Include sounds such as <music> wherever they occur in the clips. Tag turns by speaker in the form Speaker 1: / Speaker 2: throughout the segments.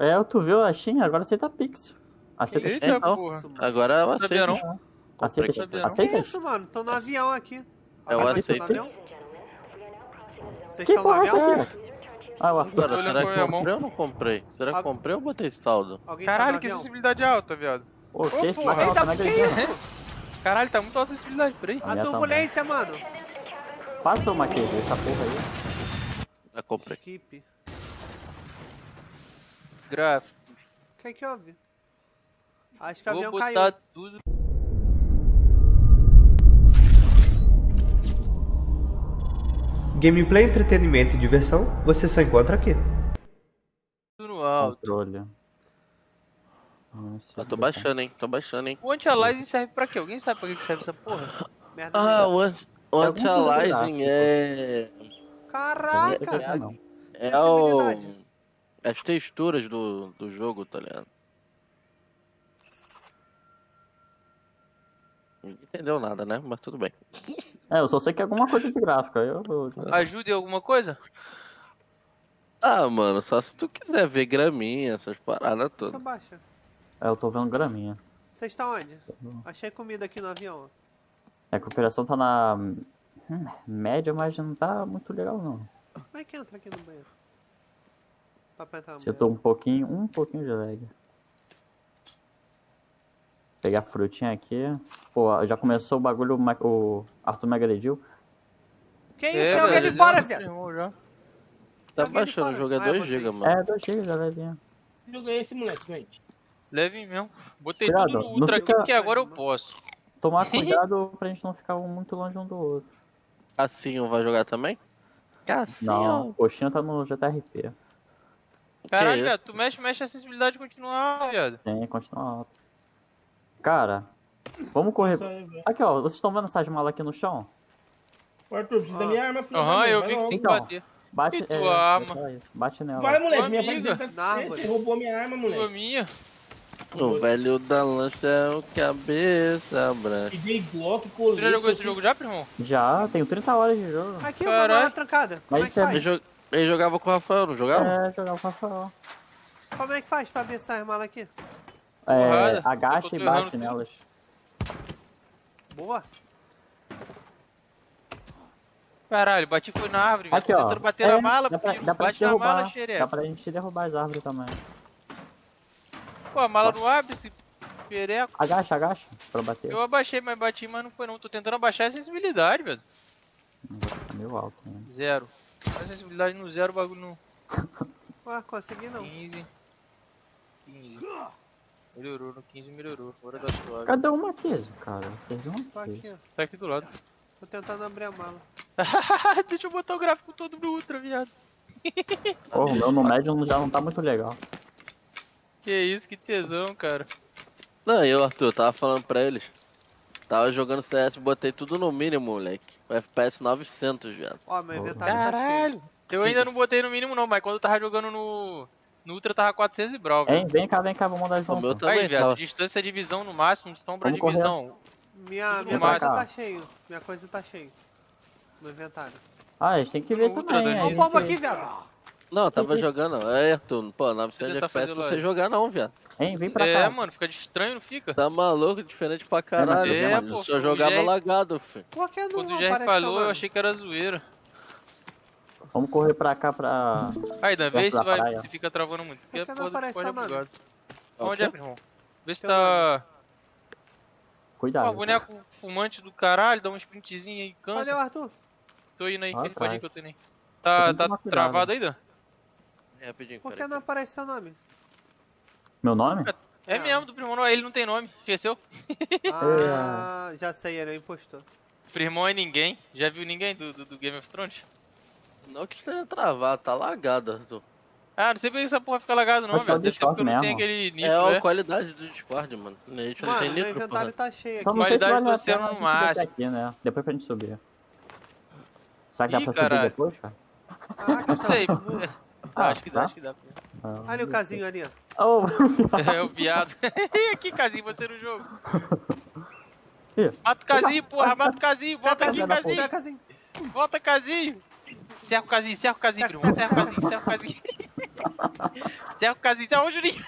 Speaker 1: É, tu viu a Steam, agora aceita Pix. Aceita
Speaker 2: Eita.
Speaker 3: Então,
Speaker 2: porra.
Speaker 3: Agora eu aceito.
Speaker 2: não?
Speaker 1: Aceita. Aceita
Speaker 4: Que isso, mano? Tô no avião aqui.
Speaker 3: Eu
Speaker 4: tá
Speaker 3: aceito.
Speaker 4: no avião? Vocês
Speaker 1: Que
Speaker 4: estão no
Speaker 1: porra é
Speaker 4: avião?
Speaker 1: essa aqui? Ah, o Arthur.
Speaker 2: Olhando
Speaker 3: será
Speaker 2: com a
Speaker 3: que
Speaker 2: minha
Speaker 3: eu
Speaker 2: mão.
Speaker 3: comprei ou não comprei? Será que
Speaker 4: Ah.
Speaker 3: eu comprei ou botei saldo?
Speaker 4: Alguém tá
Speaker 2: Caralho,
Speaker 4: no
Speaker 2: que
Speaker 4: avião?
Speaker 2: acessibilidade alta, viado.
Speaker 1: Ô, que esse
Speaker 2: porra.
Speaker 1: bacana,
Speaker 4: Eita,
Speaker 1: não
Speaker 4: que
Speaker 1: acredito.
Speaker 4: isso?
Speaker 2: Caralho, tá muito alta a acessibilidade, peraí.
Speaker 1: A
Speaker 4: turbulência, mano.
Speaker 1: Passa uma aqui, essa porra aí.
Speaker 3: Já comprei.
Speaker 4: Skip.
Speaker 2: Gráfico.
Speaker 4: O que que houve? Acho que o avião
Speaker 2: botar
Speaker 4: caiu.
Speaker 2: tudo.
Speaker 5: Gameplay, entretenimento e diversão você só encontra aqui.
Speaker 2: no alto.
Speaker 1: Controle. Nossa,
Speaker 3: Eu tô baixando, hein? Tô baixando, hein?
Speaker 2: O anti-aliasing serve pra quê? Alguém sabe pra que que serve essa porra?
Speaker 4: Merda.
Speaker 3: Ah, o anti- o
Speaker 1: É alguma coisa
Speaker 3: anti-aliasing é.
Speaker 4: Caraca!
Speaker 1: É, não.
Speaker 3: É o. As texturas do, do jogo, tá ligado? Ninguém entendeu nada, né? Mas tudo bem.
Speaker 1: É, eu só sei que é alguma coisa de gráfica. Eu,
Speaker 2: em alguma coisa?
Speaker 3: Ah, mano, só se tu quiser ver graminha, essas paradas todas.
Speaker 4: Abaixa.
Speaker 1: é, eu tô vendo graminha.
Speaker 4: Vocês estão onde? Achei comida aqui no avião.
Speaker 1: É que a operação tá na hum, média, mas não tá muito legal não.
Speaker 4: Como é que entra aqui no banheiro? Tá pra entrar no
Speaker 1: Se eu tô um pouquinho, um pouquinho de lag. Pegar a frutinha aqui. Pô, já começou o bagulho, o Arthur Mega Dedil.
Speaker 4: Que isso? Tem alguém ali
Speaker 2: velho,
Speaker 4: fora, viado.
Speaker 3: Tá
Speaker 4: de
Speaker 3: baixando, o jogo é
Speaker 4: Ah, é
Speaker 3: 2
Speaker 4: vocês.
Speaker 3: GB, mano.
Speaker 1: É, 2 GB já vai vir.
Speaker 6: Que jogo é esse, moleque, gente?
Speaker 2: Leve mesmo. Botei
Speaker 1: Cuidado,
Speaker 2: tudo no ultra
Speaker 1: fica-
Speaker 2: aqui porque agora eu posso. <laughs>
Speaker 1: Tomar <laughs> cuidado pra gente não ficar muito longe um do outro.
Speaker 3: Cassinho vai jogar também? Cassinho.
Speaker 1: Não, o coxinha tá no GTRP.
Speaker 2: Caralho, viado, tu mexe, mexe a acessibilidade e continua alta, viado.
Speaker 1: Tem, continua alto. Cara, vamos correr.
Speaker 6: Aí.
Speaker 1: Aqui, ó, vocês estão vendo essas malas aqui no chão?
Speaker 6: Ô, Arthur, precisa da minha arma, filho.
Speaker 2: Aham, eu vi que tem que
Speaker 1: Então.
Speaker 2: bater.
Speaker 1: Bate,
Speaker 2: E tua
Speaker 1: é,
Speaker 2: arma?
Speaker 1: é bate nela.
Speaker 6: Vai, moleque,
Speaker 2: Tua
Speaker 6: minha
Speaker 2: amiga.
Speaker 6: tá. Você roubou minha arma,
Speaker 2: Tua
Speaker 6: moleque.
Speaker 2: minha.
Speaker 3: O velho da lancha é o cabeça branca.
Speaker 6: Peguei Glock,
Speaker 2: Tu
Speaker 6: colei.
Speaker 2: já jogou esse jogo já, primo?
Speaker 1: Já, tenho 30 horas de jogo.
Speaker 4: Aqui, uma
Speaker 2: Caralho.
Speaker 4: mala trancada. Como é
Speaker 1: Mas
Speaker 4: que
Speaker 1: isso é
Speaker 4: faz?
Speaker 3: Ele jogava com o Rafael, não jogava?
Speaker 1: É, jogar o Rafael.
Speaker 4: Como é que faz pra abrir essas malas aqui?
Speaker 1: É, agacha e
Speaker 2: errando
Speaker 1: bate
Speaker 2: tudo.
Speaker 1: nelas.
Speaker 4: Boa.
Speaker 2: Caralho, bati foi na árvore, velho.
Speaker 1: Aqui,
Speaker 2: Tô
Speaker 1: ó.
Speaker 2: tentando bater
Speaker 1: É,
Speaker 2: na mala,
Speaker 1: dá pra, dá pra
Speaker 2: Bate
Speaker 1: derrubar.
Speaker 2: mala,
Speaker 1: dá
Speaker 2: xereca.
Speaker 1: pra gente derrubar as árvores também.
Speaker 2: Pô, a mala não abre esse pereco.
Speaker 1: Agacha, agacha, pra bater.
Speaker 2: Eu abaixei, mas bati, mas não foi não. Tô tentando abaixar a sensibilidade, velho.
Speaker 1: Tá meio alto, né?
Speaker 2: Zero. A sensibilidade no zero, o bagulho no <laughs>
Speaker 4: Ué, consegui não.
Speaker 2: 15. 15. Melhorou, no 15 melhorou. Fora da suave.
Speaker 1: Cadê uma aqui, cara? Perdi uma
Speaker 4: Tô
Speaker 1: aqui.
Speaker 4: aqui, ó.
Speaker 2: Tá aqui do lado.
Speaker 4: Tô tentando abrir a mala. <laughs>
Speaker 2: Deixa eu botar o gráfico todo no ultra, viado. <laughs>
Speaker 1: Porra, o meu no médium já não tá muito legal.
Speaker 2: Que isso, que tesão, cara.
Speaker 3: Não, eu, Arthur, eu tava falando pra eles. Tava jogando CS, botei tudo no mínimo, moleque. O FPS 900, viado.
Speaker 4: Ó, meu inventário tá cheio.
Speaker 2: Caralho. Eu ainda não botei no mínimo não, mas quando eu tava jogando no... No Ultra tava 400 e brau, velho.
Speaker 1: vem cá, vem cá, vamos mandar
Speaker 3: O meu
Speaker 1: junto.
Speaker 3: também
Speaker 2: Aí, viado,
Speaker 3: tava.
Speaker 2: distância de visão no máximo, sombra
Speaker 1: Vamos
Speaker 2: de
Speaker 1: correr.
Speaker 2: visão.
Speaker 4: Minha, minha coisa tá cheio. Minha coisa tá cheio. No inventário.
Speaker 1: Ah, a gente tem que ver
Speaker 2: No
Speaker 1: também.
Speaker 2: Dani.
Speaker 1: a
Speaker 4: Ó o pombo aqui, viado.
Speaker 3: Não, eu tava
Speaker 1: Sim, sim.
Speaker 3: jogando. É, Arthur, pô, 900
Speaker 2: tentar
Speaker 3: FPS você
Speaker 2: live.
Speaker 3: jogar não, viado.
Speaker 1: Hein, vem pra
Speaker 2: É,
Speaker 1: cá.
Speaker 2: mano, fica de estranho, não fica?
Speaker 3: Tá maluco, diferente pra caralho,
Speaker 2: É,
Speaker 3: mano.
Speaker 2: pô,
Speaker 3: Só jogava
Speaker 2: Jair-
Speaker 3: lagado, filho.
Speaker 4: Por que não
Speaker 2: Quando o Jerry falou, eu
Speaker 4: tamanho?
Speaker 2: achei que era zoeira.
Speaker 1: Vamos correr pra cá pra.
Speaker 2: Aí, Dan, vê se vai, se fica travando muito. Porque
Speaker 4: Por que não aparece
Speaker 2: Discord é
Speaker 4: tamanho?
Speaker 2: bugado.
Speaker 3: O
Speaker 2: Onde é, meu irmão? Vê se tá...
Speaker 1: Cuidado.
Speaker 2: Ó, boneco fumante do caralho, dá um sprintzinho aí,
Speaker 4: Cadê o
Speaker 2: cansa.
Speaker 4: Arthur?
Speaker 2: Tô indo aí,
Speaker 1: Ah,
Speaker 2: ele pode ir que eu tô indo aí. Tá,
Speaker 1: que
Speaker 2: tá travado aí, Dan?
Speaker 3: É, rapidinho,
Speaker 4: Por que não aparece seu nome?
Speaker 1: Meu nome?
Speaker 2: É
Speaker 4: Ah.
Speaker 2: mesmo, do primo, não, ele não tem nome, esqueceu? <laughs>
Speaker 4: Ah, já sei, ele é impostor.
Speaker 2: Primão é ninguém, já viu ninguém do, do, do Game of Thrones?
Speaker 3: Não que esteja travado, tá lagado, Arthur.
Speaker 2: Ah, não sei por que essa porra fica lagada não, velho. Deve ser porque eu não
Speaker 1: mesmo.
Speaker 2: aquele
Speaker 3: É
Speaker 2: nitro,
Speaker 3: a
Speaker 2: é.
Speaker 3: qualidade do Discord, mano. A gente não
Speaker 4: Mano,
Speaker 3: tem
Speaker 4: meu
Speaker 3: nitro,
Speaker 4: inventário
Speaker 3: porra.
Speaker 4: tá cheio aqui.
Speaker 1: não
Speaker 2: Qualidade do
Speaker 1: a pena
Speaker 2: no
Speaker 1: a
Speaker 2: máximo.
Speaker 1: aqui, né? Depois pra gente subir. Será que dá
Speaker 2: Ih,
Speaker 1: pra
Speaker 2: caralho.
Speaker 1: subir depois, cara?
Speaker 4: Caraca,
Speaker 2: Não sei.
Speaker 1: Ah,
Speaker 2: acho que dá,
Speaker 1: tá?
Speaker 2: acho que dá.
Speaker 1: Ah,
Speaker 4: Olha o casinho ali, ó. <laughs>
Speaker 1: Oh, <laughs>
Speaker 2: É o viado. <laughs> E aqui, Casinho, você no jogo. Mata o Casinho, porra, mata o Casinho. Volta aqui, Casinho.
Speaker 4: casinho?
Speaker 2: Volta, Casinho. Cerca o Casinho, cerca o Casinho, primo. Cerca o Casinho, cerca o Casinho. Cerca o Casim, cerca o Juninho.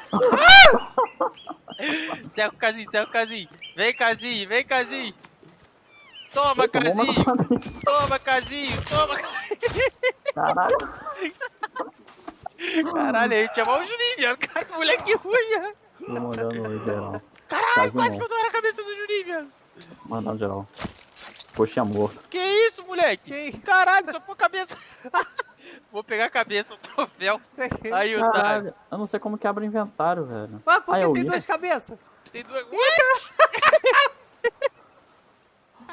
Speaker 2: cerca o Casim, cerca o Casim. Vem, Casim, vem, Casim. Toma,
Speaker 1: cabeça.
Speaker 2: Toma, Casinho, toma.
Speaker 1: Caralho.
Speaker 2: Caralho, a gente chamou o Juninho, viado. Cara, que moleque ruim, viado.
Speaker 1: Tô mandando no geral.
Speaker 2: Caralho, quase que eu dou na cabeça do Juninho, viado.
Speaker 1: Mandando geral. Coxinha morto.
Speaker 2: Que isso, moleque?
Speaker 4: Que?
Speaker 2: Caralho, só pôr a cabeça. <laughs> Vou pegar a cabeça, o troféu. Aí, otário.
Speaker 1: Caralho. Eu não sei como que abre o inventário, velho.
Speaker 4: Mas por
Speaker 1: Ah,
Speaker 4: que tem
Speaker 1: vi.
Speaker 4: duas cabeças?
Speaker 2: Tem duas. <laughs>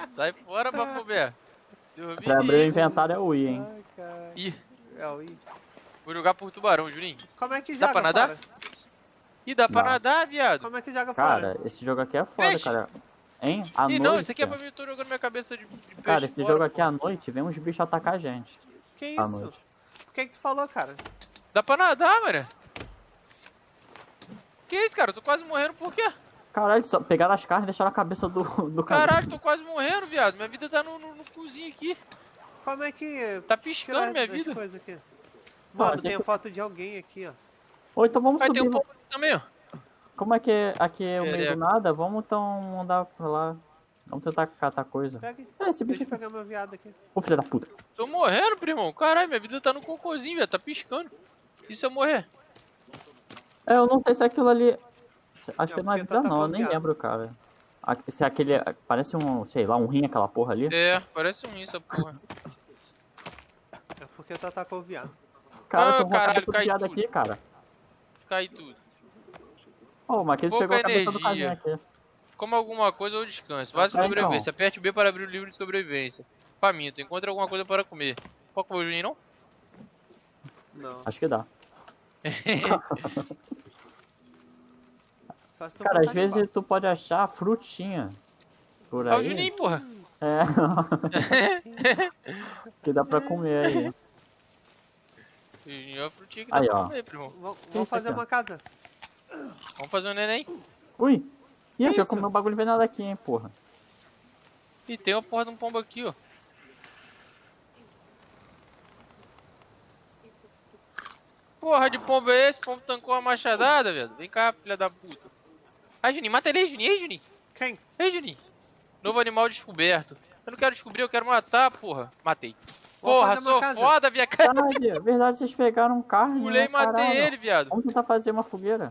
Speaker 2: Sai fora, me
Speaker 1: Pra abrir o inventário é o I, hein?
Speaker 4: Ai, cara.
Speaker 2: Ih,
Speaker 4: É o I.
Speaker 2: vou jogar por tubarão, Juninho.
Speaker 4: Como é que
Speaker 2: Dá
Speaker 4: joga
Speaker 2: pra nadar?
Speaker 4: fora?
Speaker 2: Ih, dá pra
Speaker 1: Dá.
Speaker 2: nadar, viado.
Speaker 4: Como é que joga fora?
Speaker 1: Cara, esse jogo aqui é foda,
Speaker 2: Peixe.
Speaker 1: cara. Hein? À
Speaker 2: Ih,
Speaker 1: noite.
Speaker 2: não, isso aqui é pra mim, eu tô jogando minha cabeça de, de peixe
Speaker 1: Cara, esse
Speaker 2: fora,
Speaker 1: jogo
Speaker 2: pô.
Speaker 1: aqui à noite vem uns bichos atacar a gente.
Speaker 4: Que
Speaker 1: À
Speaker 4: isso?
Speaker 1: noite.
Speaker 4: Por que que tu falou, cara?
Speaker 2: Dá pra nadar, mano. Que isso, cara? Eu tô quase morrendo por quê?
Speaker 1: Caralho, só pegaram as carnes e deixaram a cabeça do, do cara.
Speaker 2: Caralho, tô quase morrendo, viado. Minha vida tá no, no, no cozinho aqui.
Speaker 4: Como é que...
Speaker 2: Tá piscando minha vida.
Speaker 4: coisas aqui? Mano,
Speaker 1: gente-
Speaker 4: tem foto de alguém aqui, ó.
Speaker 1: Ou então vamos
Speaker 2: Vai
Speaker 1: subir.
Speaker 2: ter um pouco também, ó.
Speaker 1: Como é que é- aqui é o meio
Speaker 2: Perereca.
Speaker 1: do nada? Vamos então andar pra lá. Vamos tentar catar coisa.
Speaker 4: Pega.
Speaker 1: É, esse bicho
Speaker 4: Deixa eu pegar meu viado aqui.
Speaker 1: Ô filho da puta.
Speaker 2: Tô morrendo, primão. Caralho, minha vida tá no cocôzinho, velho. Tá piscando. E se eu morrer?
Speaker 1: É, eu não sei se aquilo ali. Acho que não é
Speaker 4: porque
Speaker 1: vida
Speaker 4: tá
Speaker 1: não, eu nem lembro, cara. A- Se é aquele. Parece um, sei lá, um rim aquela porra ali.
Speaker 2: É, parece um isso, essa porra.
Speaker 4: É porque tu atacou o viado.
Speaker 1: Cara,
Speaker 2: Ah,
Speaker 1: tô
Speaker 2: caralho,
Speaker 1: caralho,
Speaker 2: cai
Speaker 1: piada
Speaker 2: tudo.
Speaker 1: aqui, cara.
Speaker 2: Cai tudo.
Speaker 1: Ô, o Marquinhos
Speaker 2: Pouca
Speaker 1: pegou a cabeça do casinho aqui.
Speaker 2: Coma alguma coisa ou descanse. Base de
Speaker 1: Ah, então.
Speaker 2: sobrevivência. Aperte B para abrir o livro de sobrevivência. Faminto. Encontre alguma coisa para comer. Qual que foi o Juninho, não?
Speaker 4: Não.
Speaker 1: Acho que dá. <laughs>
Speaker 4: Só se tu
Speaker 1: Cara, às vezes tu pode achar frutinha. Por
Speaker 2: o
Speaker 1: aí.
Speaker 2: Juninho, porra.
Speaker 1: É. <laughs> <laughs> que dá pra comer aí.
Speaker 2: O é a frutinha que dá
Speaker 1: Aí,
Speaker 2: pra
Speaker 1: ó.
Speaker 2: comer, primo.
Speaker 4: Vamos fazer
Speaker 1: aqui,
Speaker 4: uma casa.
Speaker 2: Vamos fazer um neném.
Speaker 1: Ui! Ih, eu já comi um bagulho venado aqui, hein, porra.
Speaker 2: E tem uma porra de um pombo aqui, ó. Porra de pombo é esse? Pombo tancou a machadada, velho. Vem cá, filha da puta. Ai, Juninho, mata ele aí, Juninho. Ei, Juninho.
Speaker 4: Quem?
Speaker 2: Ei, Juninho. Novo animal descoberto. Eu não quero descobrir, eu quero matar, porra. Matei. Porra, sou foda.
Speaker 1: Caralho, é verdade, vocês pegaram carne.
Speaker 2: Pulei
Speaker 1: né,
Speaker 2: e matei
Speaker 1: caralho.
Speaker 2: ele, viado.
Speaker 1: Vamos tentar fazer uma fogueira.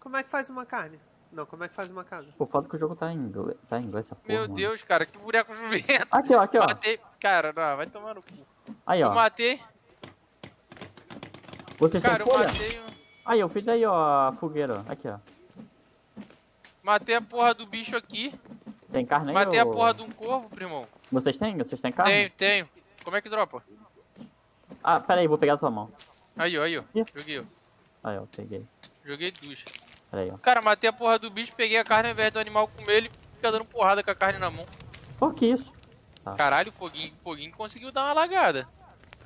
Speaker 4: Como é que faz uma carne? Não, como é que faz uma casa?
Speaker 1: Pô, foda que o jogo tá em inglês, tá em inglês essa porra.
Speaker 2: Meu
Speaker 1: mano.
Speaker 2: Deus, cara, que boneco jumento.
Speaker 1: Aqui, ó, aqui, ó.
Speaker 2: Matei. Cara, não, vai tomar no cu.
Speaker 1: Aí,
Speaker 2: Eu
Speaker 1: ó.
Speaker 2: matei.
Speaker 1: Vocês
Speaker 2: Cara,
Speaker 1: têm
Speaker 2: eu
Speaker 1: folha?
Speaker 2: matei. um-
Speaker 1: Aí, eu fiz aí, ó, a fogueira. ó. Aqui, ó.
Speaker 2: Matei a porra do bicho aqui.
Speaker 1: Tem carne aí,
Speaker 2: Matei a
Speaker 1: ô?
Speaker 2: porra de um corvo, primão.
Speaker 1: Vocês têm? Vocês têm carne?
Speaker 2: Tenho, tenho. Como é que dropa?
Speaker 1: Ah, pera aí, vou pegar a tua mão.
Speaker 2: Aí, ó, aí, ó. Joguei, ó.
Speaker 1: Aí, ó, peguei.
Speaker 2: Joguei duas.
Speaker 1: Pera aí, ó.
Speaker 2: Cara, matei a porra do bicho, peguei a carne ao invés do animal comer ele fica dando porrada com a carne na mão.
Speaker 1: Pô, que isso?
Speaker 2: Caralho, o foguinho, o foguinho conseguiu dar uma lagada.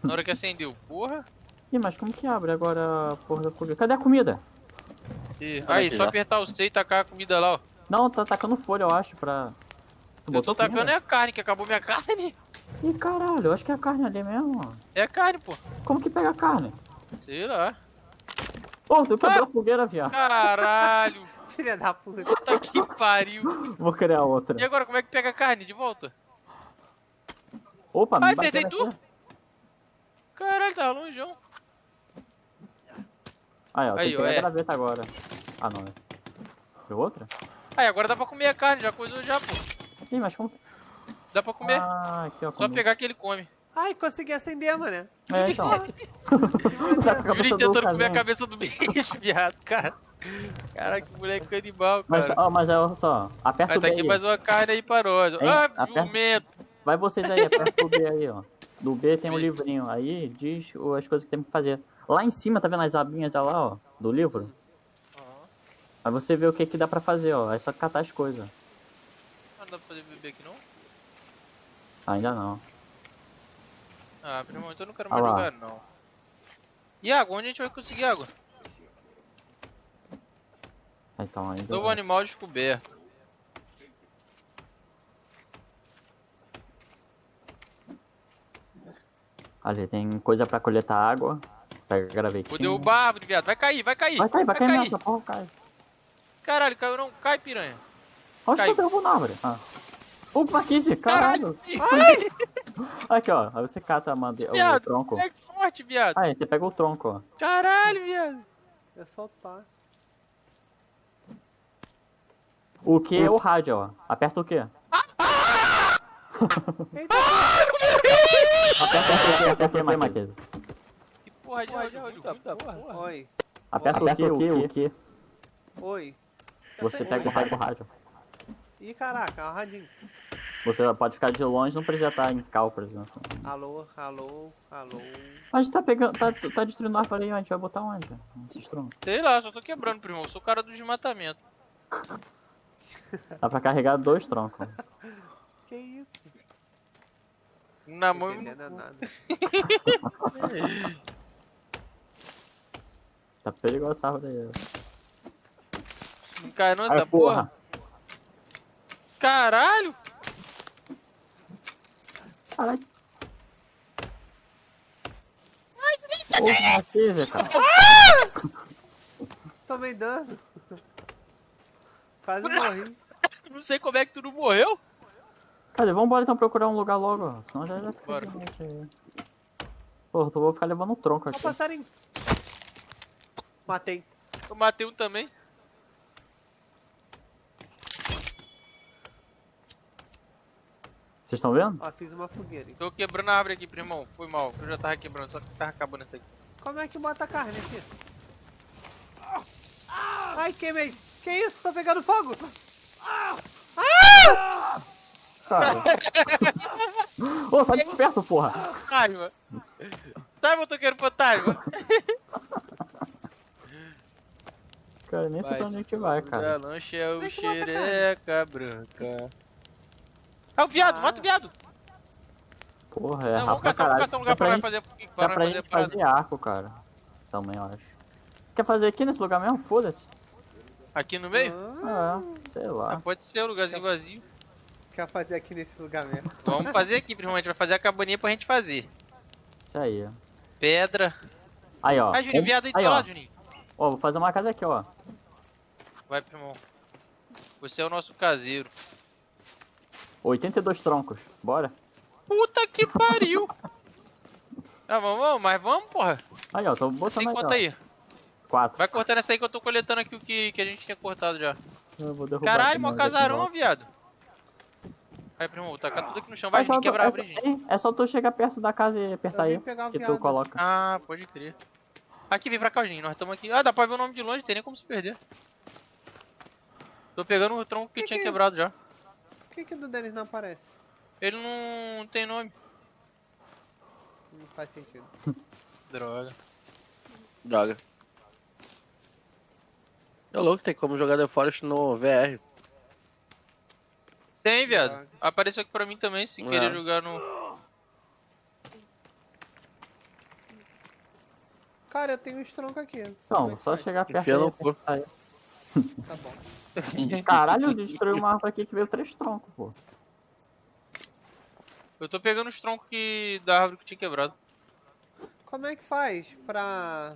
Speaker 2: Na hora que acendeu, porra.
Speaker 1: Ih, mas como que abre agora a porra da fogueira? Cadê a comida?
Speaker 2: E- Aí,
Speaker 3: aqui
Speaker 2: só
Speaker 3: já.
Speaker 2: apertar o C e tacar a comida lá, ó.
Speaker 1: Não, tá tacando folha, eu acho, pra... Tu
Speaker 2: Eu tô tacando é a carne, que acabou minha <laughs> carne.
Speaker 1: Ih, caralho, eu acho que é a carne ali mesmo, ó.
Speaker 2: É a carne, pô.
Speaker 1: Como que pega a carne?
Speaker 2: Sei lá.
Speaker 1: Ô, tu quebrou
Speaker 2: Ah!
Speaker 1: a fogueira, viado.
Speaker 2: Caralho. <laughs>
Speaker 4: Filha da puta.
Speaker 2: Puta que pariu.
Speaker 1: Vou criar outra.
Speaker 2: E agora, como é que pega a carne de volta?
Speaker 1: Opa,
Speaker 2: Ah,
Speaker 1: me
Speaker 2: acertei
Speaker 1: bateu
Speaker 2: tu?
Speaker 1: aqui.
Speaker 2: Caralho, tá longeão.
Speaker 1: Aí, ó, tem
Speaker 2: Aí,
Speaker 1: que
Speaker 2: ó,
Speaker 1: pegar
Speaker 2: é.
Speaker 1: a graveta agora. Ah, não. Deu outra?
Speaker 2: Aí, agora dá pra comer a carne, já coisou já, pô.
Speaker 1: Ih, mas como...
Speaker 2: Dá pra comer.
Speaker 1: Ah, aqui, ó.
Speaker 2: Só
Speaker 1: comi.
Speaker 2: pegar que ele come.
Speaker 4: Ai, consegui acender, mano.
Speaker 1: É, então. <laughs> tá do
Speaker 2: tentando comer a cabeça do bicho, <laughs> viado, cara. Cara, que moleque canibal,
Speaker 1: Mas,
Speaker 2: cara.
Speaker 1: ó, mas olha só, aperta
Speaker 2: Vai
Speaker 1: o
Speaker 2: tá
Speaker 1: B
Speaker 2: aqui
Speaker 1: aí.
Speaker 2: mais uma carne aí pra nós.
Speaker 1: Hein?
Speaker 2: Ah,
Speaker 1: Aperta.
Speaker 2: jumento.
Speaker 1: Vai vocês aí, aperta o B aí, ó. Do B tem um
Speaker 2: B.
Speaker 1: livrinho. Aí diz as coisas que tem que fazer. Lá em cima, tá vendo as abinhas lá, ó, do livro? Aí você vê o que que dá pra fazer, ó. É só catar as coisas.
Speaker 2: Ah, não dá pra fazer bebê aqui não?
Speaker 1: Ainda não.
Speaker 2: Ah, primo, então eu não quero
Speaker 1: Ah
Speaker 2: mais
Speaker 1: lá.
Speaker 2: jogar não. E água? Onde a gente vai conseguir água?
Speaker 1: Então, ainda.
Speaker 2: Novo animal descoberto.
Speaker 1: Ali tem coisa pra coletar água. Pega gravetinho.
Speaker 2: Derrubar a árvore, viado. Vai cair, vai cair.
Speaker 1: Vai cair, vai cair mesmo, essa porra cai.
Speaker 2: Caralho, caiu não. Cai, piranha.
Speaker 1: Onde
Speaker 2: Cai.
Speaker 1: tu derrubou na árvore? Ah. Ô, Marquise,
Speaker 2: Caralho.
Speaker 1: caralho. Aqui, ó. Aí você cata a made... o
Speaker 2: Viado,
Speaker 1: tronco.
Speaker 2: É forte, viado.
Speaker 1: Aí, você pega o tronco, ó.
Speaker 2: Caralho, viado.
Speaker 4: É soltar.
Speaker 1: O que é o rádio, ó. Aperta o quê?
Speaker 4: Eita,
Speaker 1: Aperta o quê? Aperta o quê, Marquise?
Speaker 2: Que porra de áudio, muita porra.
Speaker 4: oi,
Speaker 1: Aperta o quê? O quê?
Speaker 4: oi.
Speaker 1: Você pega o rádio, o rádio.
Speaker 4: Ih, caraca, o radinho.
Speaker 1: Você pode ficar de longe, não precisa estar em cal, por exemplo.
Speaker 4: Alô, alô, alô.
Speaker 1: A gente tá pegando, tá, tá destruindo a árvore aí, a gente vai botar onde? Esses troncos.
Speaker 2: Sei lá, só tô quebrando, primo. Eu sou o cara do desmatamento.
Speaker 1: Dá pra carregar dois troncos. <laughs>
Speaker 4: Que isso?
Speaker 2: Na mão.
Speaker 4: entendendo nada. <laughs>
Speaker 1: Tá perigosa essa árvore aí.
Speaker 2: Não cai não essa
Speaker 1: Ai,
Speaker 2: porra. Caralho!
Speaker 1: Caralho. Porra, Marquise, cara.
Speaker 4: Tomei dano. Quase <laughs> morri.
Speaker 2: Não sei como é que tu não morreu.
Speaker 1: Cadê? Vambora então procurar um lugar logo, ó. Senão já vai ficar
Speaker 2: Bora.
Speaker 1: de noite aí. Porra, tu vou ficar levando um tronco
Speaker 4: Ó,
Speaker 1: aqui.
Speaker 4: passarinho. Matei.
Speaker 2: Eu matei um também.
Speaker 1: Vocês estão vendo?
Speaker 4: Ó, fiz uma fogueira. hein.
Speaker 2: Tô quebrando a árvore aqui, primão. Foi mal. Eu já tava quebrando, só que tava acabando essa aqui.
Speaker 4: Como é que bota a carne aqui? Ai, queimei. Que isso? Tô pegando fogo.
Speaker 1: Cara. <laughs> Ô, sai de perto, porra.
Speaker 2: Fantasma! Sai, motoqueiro fantasma!
Speaker 1: Cara, nem sei pra onde a gente vai, cara.
Speaker 2: Da lancha é o
Speaker 4: é a
Speaker 2: xereca branca. É o viado,
Speaker 4: Ah.
Speaker 2: mata o viado!
Speaker 1: Porra, é
Speaker 2: Não, vamos
Speaker 1: rápido pra
Speaker 2: caçar, vamos caçar um lugar pra
Speaker 1: gente-
Speaker 2: fazer, pra
Speaker 1: pra
Speaker 2: fazer
Speaker 1: gente fazer arco, cara. Também, eu acho. Quer fazer aqui nesse lugar mesmo? Foda-se.
Speaker 2: Aqui no meio?
Speaker 4: Ah,
Speaker 1: sei
Speaker 2: Ah,
Speaker 1: lá.
Speaker 2: pode ser, um lugarzinho vazio.
Speaker 4: quer fazer aqui nesse lugar mesmo.
Speaker 2: Vamos fazer aqui, gente vai fazer a cabaninha pra gente fazer.
Speaker 1: Isso aí. ó.
Speaker 2: Pedra.
Speaker 1: Aí, ó.
Speaker 2: Ah, Juninho,
Speaker 1: Um-
Speaker 2: viado aí do
Speaker 1: ó.
Speaker 2: lado, Juninho.
Speaker 1: Ó, vou fazer uma casa aqui, ó.
Speaker 2: Vai, primo. Você é o nosso caseiro.
Speaker 1: 82 troncos. Bora?
Speaker 2: Puta que pariu! Ah, vamos, vamos, mas vamos, porra.
Speaker 1: Aí, ó. Tô
Speaker 2: Tem
Speaker 1: botando aí,
Speaker 2: quanto
Speaker 1: ó.
Speaker 2: aí?
Speaker 1: 4.
Speaker 2: Vai cortando essa aí que eu tô coletando aqui o que, que a gente tinha cortado já.
Speaker 1: Eu vou derrubar
Speaker 2: Caralho, mó casarão, viado. Vai, primo, vou tacar tudo aqui no chão. Vai,
Speaker 1: É só
Speaker 2: quebrar a
Speaker 1: é
Speaker 2: gente.
Speaker 1: hein? É só tu chegar perto da casa e apertar
Speaker 4: Eu
Speaker 1: aí. Que tu coloca.
Speaker 2: Ah, pode crer. Aqui, vem pra cá, Juninho. Nós estamos aqui. Ah, dá pra ver o nome de longe, tem nem como se perder. Tô pegando o tronco que
Speaker 4: Que
Speaker 2: tinha
Speaker 4: que-
Speaker 2: quebrado já.
Speaker 4: Por que que do Denis não aparece?
Speaker 2: Ele não tem nome.
Speaker 4: Não faz sentido. <laughs>
Speaker 2: Droga.
Speaker 3: Joga. É louco, tem como jogar The Forest no VR.
Speaker 2: Tem, viado.
Speaker 4: Droga.
Speaker 2: Apareceu aqui pra mim também, sem querer
Speaker 3: É.
Speaker 2: jogar no...
Speaker 4: Cara, eu tenho uns troncos aqui. Como é
Speaker 1: Então, só
Speaker 4: faz?
Speaker 1: chegar perto
Speaker 3: Enfia
Speaker 1: aí,
Speaker 3: no cu.
Speaker 4: Tá bom.
Speaker 1: Caralho, destruiu uma árvore aqui que veio três troncos, pô.
Speaker 2: Eu tô pegando os troncos que... da árvore que tinha quebrado.
Speaker 4: Como é que faz pra...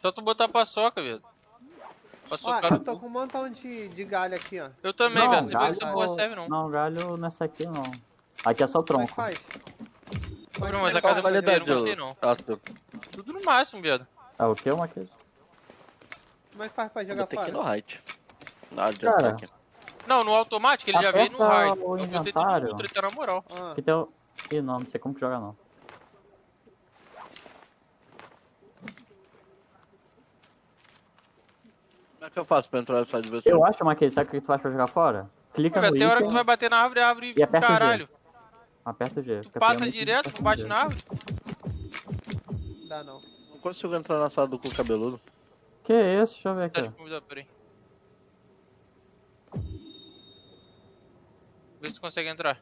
Speaker 2: Só tu botar paçoca, viado.
Speaker 4: Ó,
Speaker 2: Paçocar
Speaker 4: eu tô com um montão de, de galho aqui, ó.
Speaker 2: Eu também, viado. Não sei pra que
Speaker 1: galho-
Speaker 2: essa porra serve, não.
Speaker 1: Não, galho nessa aqui não. Aqui é só
Speaker 4: Como é que
Speaker 1: tronco.
Speaker 4: faz?
Speaker 2: Bruno, essa
Speaker 3: Qual
Speaker 2: casa
Speaker 3: a qualidade,
Speaker 2: eu não gostei, não. Tudo no máximo, viado.
Speaker 1: É o que, Marquês?
Speaker 4: Como é que faz pra
Speaker 3: Eu
Speaker 4: jogar
Speaker 3: botei aqui
Speaker 4: fora?
Speaker 3: no height. Não adianta
Speaker 1: Cara.
Speaker 3: aqui.
Speaker 2: Não, no automático ele já veio no hard.
Speaker 1: o
Speaker 2: Eu botei e tá na moral.
Speaker 4: Ah,
Speaker 1: Aqui tem o... Ih, não, não sei como que joga não.
Speaker 3: Como é que eu faço pra entrar nessa diversão?
Speaker 1: Eu acho, Marquês, sabe o que tu faz pra jogar fora? Clica
Speaker 2: Viado,
Speaker 1: no
Speaker 2: tem hora que tu vai bater na árvore, a árvore
Speaker 1: E aperta o G.
Speaker 2: caralho.
Speaker 1: aperta o G.
Speaker 2: Tu
Speaker 1: Fica
Speaker 2: passa direto, não bate na árvore.
Speaker 4: dá não.
Speaker 3: Consigo entrar na sala do cu cabeludo.
Speaker 1: Que isso? Deixa eu ver
Speaker 2: Tá
Speaker 1: aqui.
Speaker 2: de convidar, peraí. Vê se tu consegue entrar.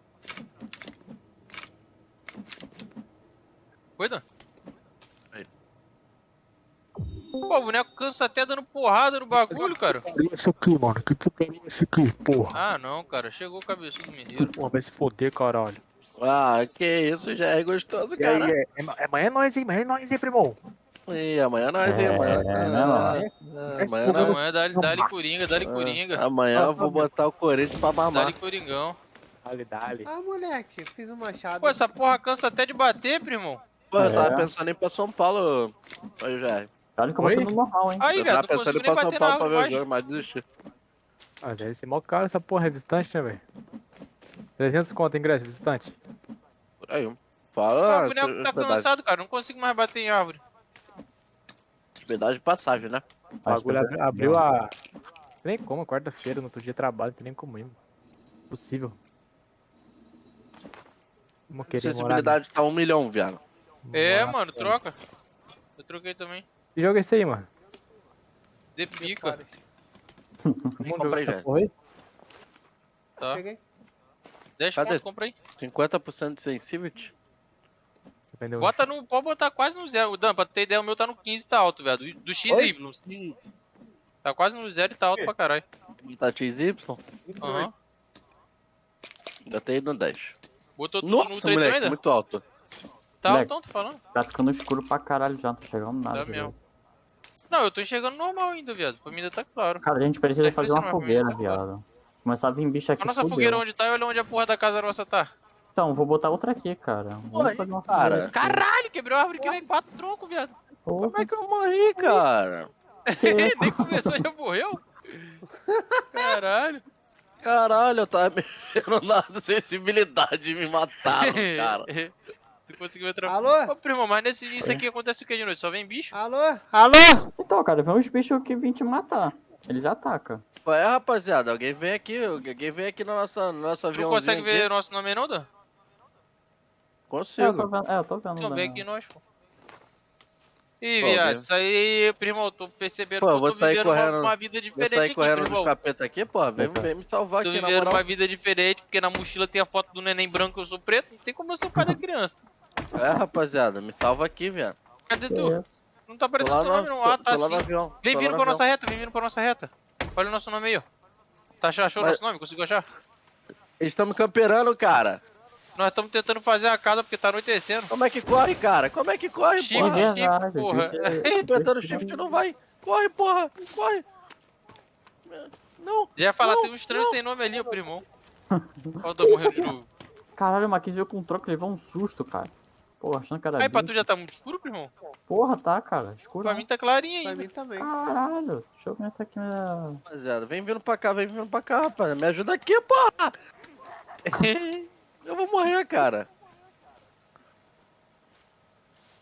Speaker 2: Cuida.
Speaker 3: Aí.
Speaker 2: Pô, o boneco cansa até dando porrada no bagulho, cara.
Speaker 7: Isso aqui, mano. Que putaria é esse aqui, porra?
Speaker 2: Ah, não, cara. Chegou o cabeçudo mineiro.
Speaker 7: Porra, vai se foder, caralho.
Speaker 3: Ah, que isso, já é gostoso,
Speaker 7: E aí,
Speaker 3: cara.
Speaker 7: é, é, amanhã é nóis, hein? Amanhã é nóis, hein, primo?
Speaker 3: E amanhã nós, hein?
Speaker 1: É,
Speaker 3: Amanhã.
Speaker 1: mano?
Speaker 3: Ah, amanhã
Speaker 7: Não,
Speaker 3: nós.
Speaker 2: Amanhã dá-lhe dá coringa, dá-lhe coringa.
Speaker 3: Amanhã eu vou botar o Corinthians pra mamar.
Speaker 2: Dá-lhe coringão.
Speaker 7: Dale, dale.
Speaker 4: Ah, moleque, fiz um machado.
Speaker 2: Pô, essa porra cansa até de bater, primo.
Speaker 3: Pô, eu tava
Speaker 1: É.
Speaker 3: pensando em ir pra São Paulo. Aí já.
Speaker 1: Olha que eu botei no normal, hein?
Speaker 2: Aí,
Speaker 3: Eu
Speaker 2: velho,
Speaker 3: tava pensando em ir pra São Paulo pra ver o jogo, mas desisti.
Speaker 7: Ah, deve ser mó caro essa porra, é visitante, né, velho? 300 conto ingresso, visitante.
Speaker 3: Por aí.
Speaker 2: Ah,
Speaker 3: Fala,
Speaker 2: o boneco tá cansado, cara. Não consigo mais bater em árvore.
Speaker 3: Hospedagem de passagem, né?
Speaker 1: Que
Speaker 7: bagulho abri- abriu a. Nem como, quarta-feira, no outro dia de trabalho, não tem nem como ir. mano. Possível. Vamos querer morar.
Speaker 3: Acessibilidade tá um milhão, viado.
Speaker 2: É,
Speaker 7: Morar-
Speaker 2: mano, troca. Eu troquei também.
Speaker 7: Que jogo é esse aí, mano?
Speaker 2: De pica. <laughs>
Speaker 3: Comprei
Speaker 7: porra aí?
Speaker 2: Tá.
Speaker 4: Cheguei.
Speaker 2: 10
Speaker 3: Cadê
Speaker 2: compra aí.
Speaker 3: 50% de sensitivity?
Speaker 7: Dependeu.
Speaker 2: Bota no. Pode botar quase no zero. Dan, pra ter ideia, o meu tá no 15 tá alto, velho. Do, do XY. Tá quase no zero e tá alto pra caralho.
Speaker 3: Tá XY?
Speaker 2: Aham.
Speaker 3: Ainda tem no 10.
Speaker 2: Botou tudo no
Speaker 3: Nossa,
Speaker 2: traitor
Speaker 3: moleque,
Speaker 2: ainda?
Speaker 3: muito alto.
Speaker 2: Tá
Speaker 1: Moleque.
Speaker 2: altão, tô falando.
Speaker 1: Tá ficando escuro pra caralho já, não tô chegando nada.
Speaker 2: Tá mesmo. Não, eu tô enxergando normal ainda, viado. Pra mim ainda tá claro.
Speaker 1: Cara, a gente precisa
Speaker 2: Tá
Speaker 1: fazer uma fogueira,
Speaker 2: tá
Speaker 1: viado. Começar a vir bicho aqui.
Speaker 2: A nossa fogueira onde tá e olha onde a porra da casa nossa tá.
Speaker 1: Então, vou botar outra aqui, cara. Vamos fazer uma
Speaker 3: cara.
Speaker 2: Caralho, quebrou a árvore que nem quatro troncos, viado.
Speaker 3: Como é que eu morri, cara? <laughs>
Speaker 2: nem começou e já morreu? Caralho.
Speaker 3: Caralho, eu tava <laughs> mexendo na sensibilidade e me mataram, cara. <laughs>
Speaker 2: tu conseguiu entrar.
Speaker 4: Alô?
Speaker 2: Ô, primo, mas nesse isso aqui acontece o que de noite? Só vem bicho?
Speaker 4: Alô? Alô?
Speaker 1: Então, cara, vem uns bichos que vêm te matar. Eles atacam.
Speaker 3: É, rapaziada? Alguém vem aqui, alguém vem aqui na nossa, no nosso
Speaker 2: Tu consegue ver o nosso nome aí, não, Dan?
Speaker 1: É, eu tô
Speaker 3: Consigo.
Speaker 1: vendo. É, eu tô vendo.
Speaker 2: Então
Speaker 1: né?
Speaker 2: vem aqui nós, pô. Ih, viado, isso aí, primo, eu tô percebendo
Speaker 3: Pô,
Speaker 2: que
Speaker 3: eu
Speaker 2: eu
Speaker 3: vou
Speaker 2: tô
Speaker 3: sair
Speaker 2: vivendo
Speaker 3: correndo-
Speaker 2: uma, uma vida
Speaker 3: Vou
Speaker 2: diferente
Speaker 3: sair
Speaker 2: aqui,
Speaker 3: correndo
Speaker 2: primo.
Speaker 3: dos capeta aqui, pô. Vem, vem me salvar
Speaker 2: Tô
Speaker 3: aqui, na
Speaker 2: vivendo
Speaker 3: moral.
Speaker 2: uma vida diferente, porque na mochila tem a foto do neném branco e eu sou preto. Não tem como eu ser o pai da <laughs> criança.
Speaker 3: É, rapaziada, me salva aqui, viado.
Speaker 2: Cadê tu?
Speaker 1: isso?
Speaker 2: Não tá aparecendo teu nome,
Speaker 3: no,
Speaker 2: não. Ah, tá sim. Vem vindo pra
Speaker 3: no
Speaker 2: nossa reta, vem vindo pra nossa reta. Olha o nosso nome aí, ó. Tá, achou o
Speaker 3: Mas-
Speaker 2: nosso nome? Conseguiu achar?
Speaker 3: Eles estão me camperando, cara.
Speaker 2: Nós estamos tentando fazer a casa porque tá anoitecendo.
Speaker 3: Como é que corre, cara? Como é que corre,
Speaker 2: Shift,
Speaker 3: porra?
Speaker 2: shift,
Speaker 1: Verdade,
Speaker 2: porra.
Speaker 1: é- <laughs>
Speaker 3: Apertando shift não vai. Corre, porra. Corre. Não.
Speaker 2: Já ia falar,
Speaker 3: Não,
Speaker 2: tem um estranho
Speaker 3: não.
Speaker 2: sem nome ali, o <laughs> Dan morrendo de novo.
Speaker 1: Caralho, o Marquinhos veio com um troco e levou um susto, cara. Porra, achando que era
Speaker 2: Aí, pra tu já tá muito escuro, primão?
Speaker 1: Porra, tá, cara. Escuro.
Speaker 2: Pra mim tá clarinho
Speaker 4: Pra
Speaker 2: ainda.
Speaker 4: mim também.
Speaker 1: Caralho. Deixa eu aumentar aqui minha...
Speaker 3: Rapaziada, vem vindo pra cá, vem vindo pra cá, rapaz. Me ajuda aqui, porra. <laughs> Eu vou morrer, cara.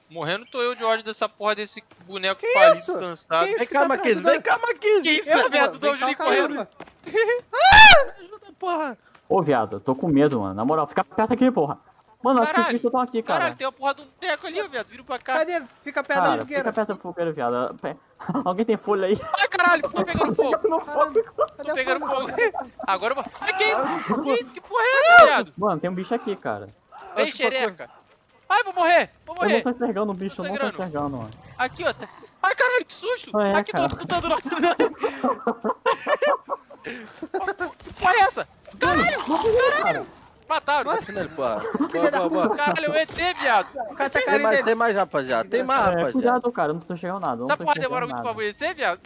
Speaker 2: Morrendo tô eu de ódio dessa porra desse boneco
Speaker 4: Que
Speaker 2: falido,
Speaker 4: isso?
Speaker 2: cansado.
Speaker 4: Que isso?
Speaker 3: Vem cá,
Speaker 4: tá
Speaker 3: Marquinhos. Vem cá, Marquinhos.
Speaker 2: Que isso,
Speaker 4: Eu,
Speaker 2: viado? Juninho
Speaker 4: caramba.
Speaker 2: correndo.
Speaker 3: Me ajuda, porra.
Speaker 1: Ô, viado, eu tô com medo, mano. Na moral, fica perto aqui, porra. Mano, acho que os bichos estão aqui, cara.
Speaker 2: Caralho, tem uma porra de um boneco ali, viado. Vira pra cá.
Speaker 4: Cadê? Fica perto da
Speaker 1: Cara,
Speaker 4: fogueira.
Speaker 1: fica perto da fogueira, viado. <laughs> Alguém tem folha aí?
Speaker 2: Ai, caralho, tô pegando fogo. <laughs>
Speaker 4: Caramba,
Speaker 2: Tô pegando
Speaker 4: fogo? <laughs>
Speaker 2: Agora eu vou. Ai, que, que, porra é essa, viado?
Speaker 1: Mano, tem um bicho aqui, cara.
Speaker 2: Vem, xereca. Ai, vou morrer, vou
Speaker 1: Eu não
Speaker 2: morrer.
Speaker 1: tô enxergando o bicho, eu não tô enxergando, mano.
Speaker 2: Aqui, ó. tá- Ai, caralho, que susto.
Speaker 1: É,
Speaker 2: Aqui,
Speaker 1: cara.
Speaker 2: tô lutando lá. Que porra é essa? Caralho, caralho. Mataram.
Speaker 3: Bate nele, porra.
Speaker 4: Filha da
Speaker 3: Boa, boa, boa.
Speaker 2: Caralho, o ET, viado.
Speaker 4: O cara tá
Speaker 3: Tem
Speaker 4: carinho
Speaker 3: mais,
Speaker 4: dele.
Speaker 3: tem mais, rapaziada. Tem mais,
Speaker 1: É,
Speaker 3: rapaziada.
Speaker 1: cuidado, cara, não tô enxergando nada.
Speaker 2: Essa porra demora muito pra amanhecer, viado.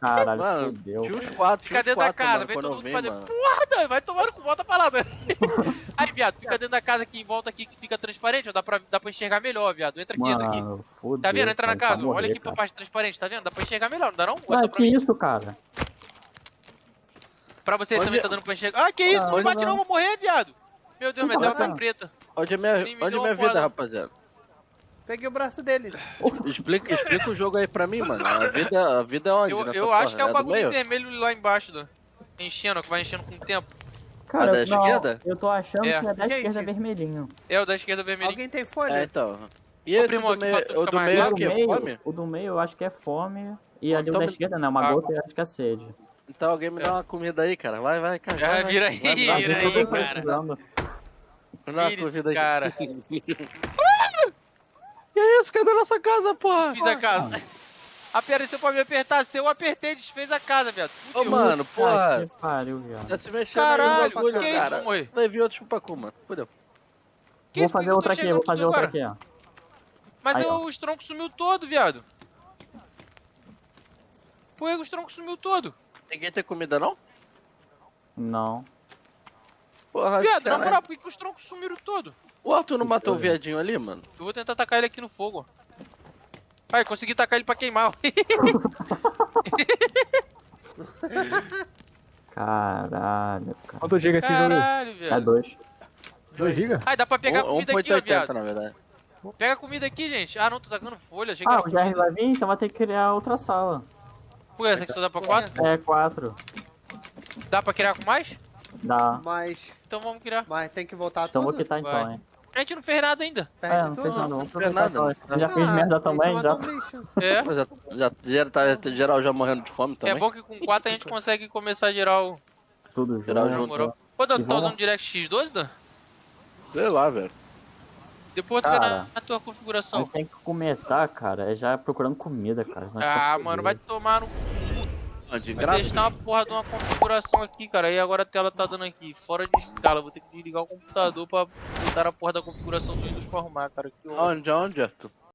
Speaker 1: Caralho,
Speaker 3: Mano,
Speaker 1: fudeu.
Speaker 3: tinha uns quatro,
Speaker 2: Fica dentro da casa,
Speaker 3: mano,
Speaker 2: vem todo mundo fazer
Speaker 3: mano.
Speaker 2: porra, Dan, vai tomando com volta pra lá, Dan. <laughs> Aí, viado, fica dentro da casa aqui, em volta aqui, que fica transparente, ó, dá pra, dá pra enxergar melhor, viado. Entra aqui, entra aqui. Tá vendo? Entra na
Speaker 1: cara, vai
Speaker 2: casa, olha aqui pra parte transparente, tá vendo? Dá pra enxergar melhor, não dá não? É
Speaker 1: Ah,
Speaker 2: pra
Speaker 1: que isso, cara?
Speaker 2: Pra você
Speaker 3: Onde-
Speaker 2: também tá dando pra enxergar. Ah, que isso? Não
Speaker 1: onde
Speaker 2: bate
Speaker 1: não?
Speaker 2: não, vou morrer, viado. Meu Deus, minha tela tá preta.
Speaker 3: Onde é minha, onde é minha vida, rapaziada?
Speaker 4: Peguei o braço dele. <laughs>
Speaker 3: Explica, explica o jogo aí pra mim, mano. A vida, a vida é onde?
Speaker 2: Eu, eu acho que é o
Speaker 3: do
Speaker 2: bagulho vermelho lá embaixo, Dan. Enchendo, que vai enchendo com o tempo.
Speaker 1: Cara,
Speaker 3: Ah, da
Speaker 1: eu- não,
Speaker 3: esquerda?
Speaker 1: eu tô achando
Speaker 2: É.
Speaker 1: que é da
Speaker 4: Gente.
Speaker 1: esquerda vermelhinho.
Speaker 2: É o da esquerda vermelhinho.
Speaker 4: Alguém tem
Speaker 3: É,
Speaker 4: folha?
Speaker 3: então. E
Speaker 2: Ô,
Speaker 3: esse
Speaker 2: primo,
Speaker 3: do meio,
Speaker 2: tu
Speaker 3: o do meio é
Speaker 1: o
Speaker 3: o
Speaker 1: do
Speaker 3: quê? Fome?
Speaker 1: o do meio eu acho que é fome. E ali o
Speaker 3: então
Speaker 1: da
Speaker 3: me-
Speaker 1: esquerda, né? Uma
Speaker 2: Ah,
Speaker 1: gota eu acho que é sede.
Speaker 3: Então alguém me dá uma comida aí, cara. Vai, vai, cara.
Speaker 2: Ah,
Speaker 3: vai, vai.
Speaker 2: vira aí,
Speaker 3: Vai,
Speaker 2: vira
Speaker 3: vai,
Speaker 2: aí, cara.
Speaker 3: Aí.
Speaker 2: cara. <laughs>
Speaker 3: Que isso? Cadê nossa casa, porra?
Speaker 2: Fiz a casa. Apareceu pra me apertar. Se eu apertei, desfez a casa, viado.
Speaker 3: Ô, mano,
Speaker 1: Ah,
Speaker 3: porra.
Speaker 1: que pariu, viado.
Speaker 3: Tá se
Speaker 2: Caralho,
Speaker 3: bagulho,
Speaker 2: que isso?
Speaker 3: cara.
Speaker 2: Vou morrer.
Speaker 3: Vai vir outro chupacu, mano. Fudeu.
Speaker 2: Que
Speaker 1: vou
Speaker 2: isso?
Speaker 1: Fazer outra aqui, vou fazer outra aqui, ó.
Speaker 2: Mas
Speaker 1: Aí,
Speaker 2: eu-
Speaker 1: ó.
Speaker 2: os troncos sumiu todo, viado. Por que os troncos sumiu todo?
Speaker 3: Ninguém tem comida não?
Speaker 1: Não.
Speaker 3: Porra,
Speaker 2: Viado, na moral, por que, que os troncos sumiram todo?
Speaker 3: O Arthur não matou o viadinho ali, mano?
Speaker 2: Eu vou tentar tacar ele aqui no fogo. Ai, consegui tacar ele pra queimar. <laughs>
Speaker 1: Caralho, cara.
Speaker 7: Quanto giga esse jogo aí?
Speaker 2: Caralho,
Speaker 1: É
Speaker 2: viado.
Speaker 1: dois.
Speaker 7: 2 giga?
Speaker 2: Ai, dá pra pegar
Speaker 3: Um-
Speaker 2: comida aqui, ó,
Speaker 3: 1.80
Speaker 2: viado.
Speaker 3: na verdade.
Speaker 2: Pega comida aqui, gente. Ah, não, tô tacando folha. Achei que
Speaker 1: Ah, o GR vai vir, então vai ter que criar outra sala.
Speaker 2: Pô, essa aqui só dá pra quatro?
Speaker 1: É, quatro.
Speaker 2: Dá pra criar com mais?
Speaker 1: Dá.
Speaker 4: Mas,
Speaker 2: Então vamos criar.
Speaker 4: mas tem que voltar
Speaker 1: Então vou
Speaker 4: tudo.
Speaker 1: quitar então,
Speaker 2: Vai.
Speaker 1: hein.
Speaker 2: A gente não fez nada ainda.
Speaker 1: É,
Speaker 4: Perde
Speaker 1: não fez nada, vamos
Speaker 3: fez
Speaker 1: aproveitar
Speaker 3: nada.
Speaker 1: só. Já
Speaker 4: Ah,
Speaker 1: fiz merda também, já.
Speaker 4: um.
Speaker 2: É.
Speaker 3: Mas já, já, geral, tá, geral já morrendo de fome
Speaker 2: É
Speaker 3: também.
Speaker 2: bom que com quatro a gente consegue começar a gerar o...
Speaker 1: Tudo
Speaker 3: Geral
Speaker 1: junto.
Speaker 3: junto.
Speaker 2: moral. Ô, Dan,
Speaker 1: E
Speaker 2: tá usando DirectX 12, Dan?
Speaker 3: Sei lá, velho.
Speaker 2: Depois tu vê
Speaker 1: Cara,
Speaker 2: na, na tua configuração.
Speaker 1: Mas tem que começar, cara, é já procurando comida, cara.
Speaker 2: Ah, mano, vai tomar no...
Speaker 3: De
Speaker 2: Vai testar uma porra de uma configuração aqui, cara. E agora a tela tá dando aqui, fora de escala. Vou ter que desligar o computador pra botar a porra da configuração do Windows pra arrumar, cara. Que.
Speaker 3: Onde, onde, Arthur?